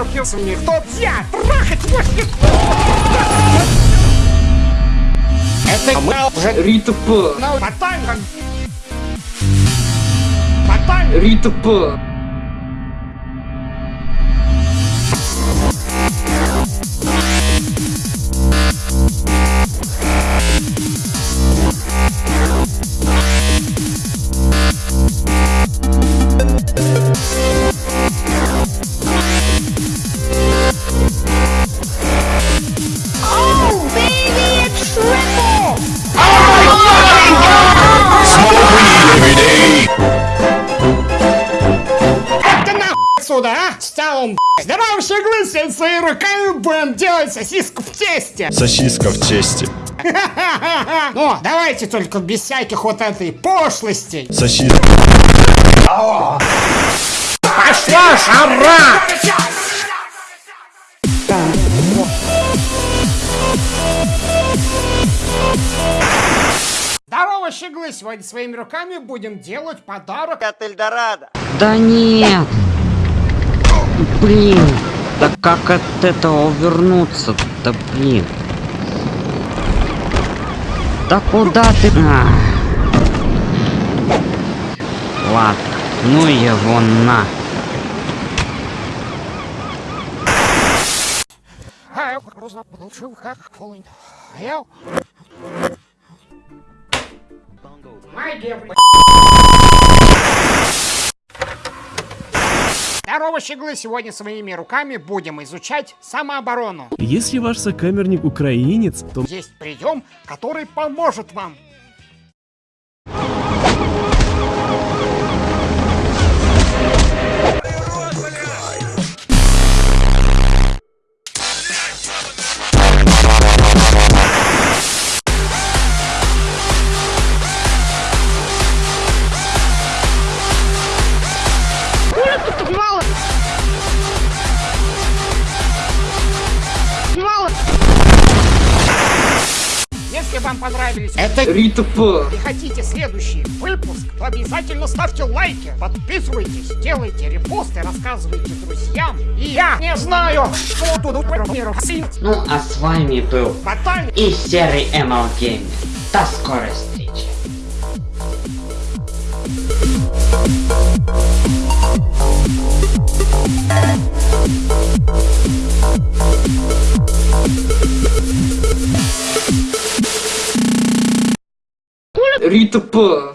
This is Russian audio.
обиделся мне. Кто я? Трахать после... Это мы уже... Рита П. Ну, потом... Потом... Рита отсюда, а? Стал он. Здорово, щеглы, всем своими руками будем делать сосиску в тесте. Сосиска в тесте. Ну, давайте только без всяких вот этой пошлостей. Сосиска. Пошла жара! Здорово, щеглы! Сегодня своими руками будем делать подарок от Эльдорадо. Да нет. Блин. Да как от этого увернуться? Да блин. Да куда ты? А. Ладно. Ну его на. А я Здорово, щеглы! Сегодня своими руками будем изучать самооборону. Если ваш сокамерник украинец, то Есть прием, который поможет вам. Если вам понравились это Рита П. и хотите следующий выпуск, то обязательно ставьте лайки, подписывайтесь, делайте репосты, рассказывайте друзьям. И я не знаю, что тут Ну а с вами был Потом и серый ML Gamer. До скорой Rita, pô!